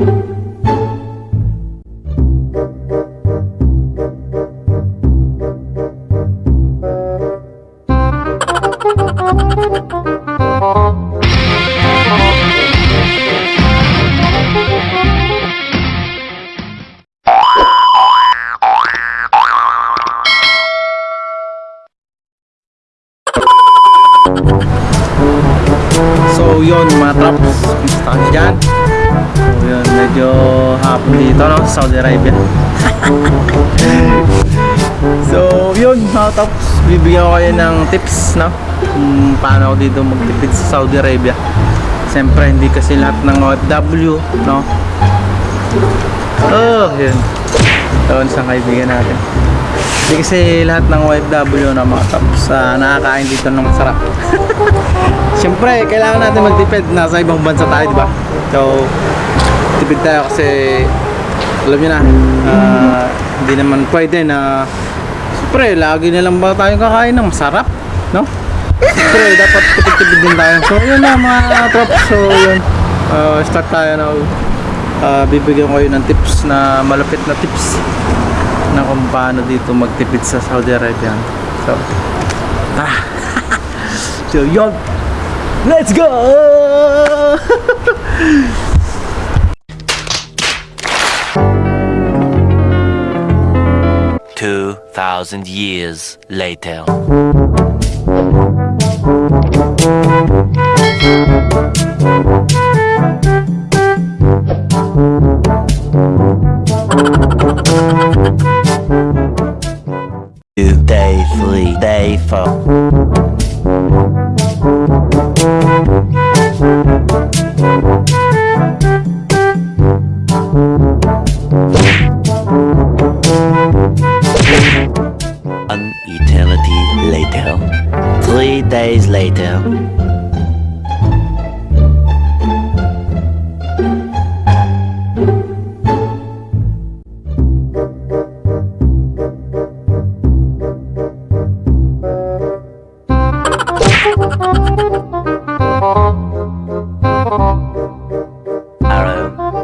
So yun mga traps, kumusta kayo dyan? Medyo hapon dito no, sa Saudi Arabia. so yun mga traps, bibigyan ko kayo ng tips no, kung paano ako dito magtipid sa Saudi Arabia. Siyempre hindi kasi lahat ng OFW no. Oh, yun. Doon sa kaibigan natin. Hindi kasi lahat ng OFW na mga traps ah, nakakain dito ng masarap. Siyempre, kailangan natin magtipid. Nasa ibang bansa tayo, di ba? So, tipid tayo kasi alam niyo na, ah, hindi naman pwede na Siyempre, lagi na lang ba tayong kakain ng masarap, no? Siyempre, dapat tipid-tipid din tayo. So, yun na mga trops. So, yun. Ah, start tayo na Ah, bibigyan ko kayo ng tips na malapit na tips na kung paano dito magtipid sa Saudi Arabia. So, ah, so yun. Let's go! Two thousand years later. Day three, day four. Tomorrow,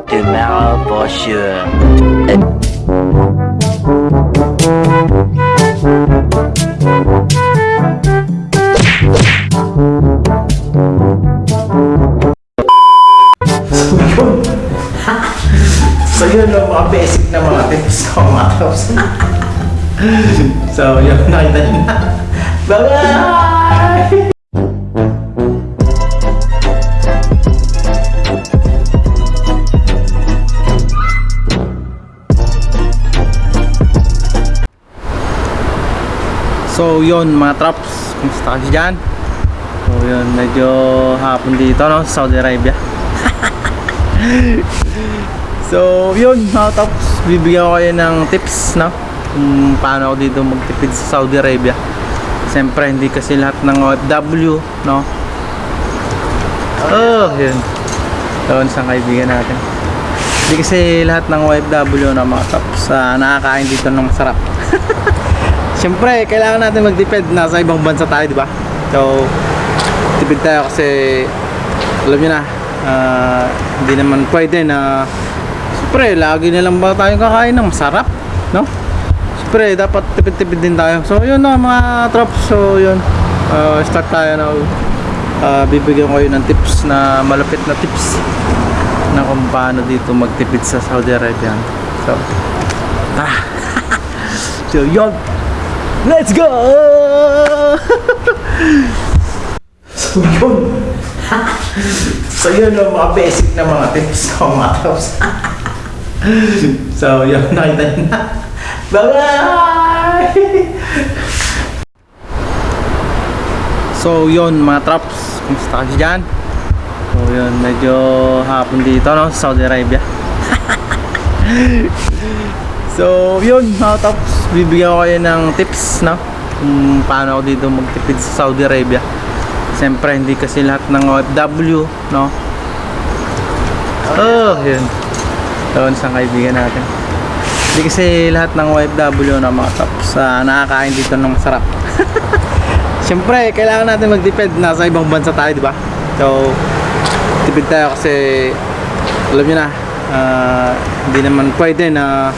tomorrow for sure. So yun know, mga basic na mga tips ko mga so yun, nakita nyo na. Bye-bye! So yun mga traps, kumusta kayo dyan? So yun, medyo hapon dito no, sa Saudi Arabia. So, yun mga tops, bibigyan ko kayo ng tips no? kung paano ako dito magtipid sa Saudi Arabia. Siyempre, hindi kasi lahat ng OFW, no? Oh, yun. Doon sa kaibigan natin. Hindi kasi lahat ng OFW na mga tops ah, nakakain dito ng masarap. Siyempre, kailangan natin magtipid. Nasa ibang bansa tayo, di ba? So, tipid tayo kasi alam niyo na, ah, hindi naman pwede na Siyempre, lagi na lang ba tayong kakain ng masarap, no? Siyempre, dapat tipid-tipid din tayo. So, yun na mga trops. So, yun. Uh, start tayo na uh, bibigyan ko kayo ng tips na malapit na tips na kung paano dito magtipid sa Saudi Arabia. So, ah, so yun. Let's go! so, yun. so, yun ang mga basic na mga tips ko mga trops. so, yun, nakita nyo na. Bye-bye! so, yun, mga traps, kumusta kayo dyan? So, yun, medyo hapon dito, no, sa Saudi Arabia. so, yun, mga traps, bibigyan ko kayo ng tips, no, kung paano ako dito magtipid sa Saudi Arabia. Siyempre, hindi kasi lahat ng OFW, no, Oh, yun. Doon sa kaibigan natin. Hindi kasi lahat ng OFW na mga tops ah, nakakain dito ng masarap. Siyempre, kailangan natin magtipid. Nasa ibang bansa tayo, di ba? So, tipid tayo kasi alam niyo na, ah, hindi naman pwede na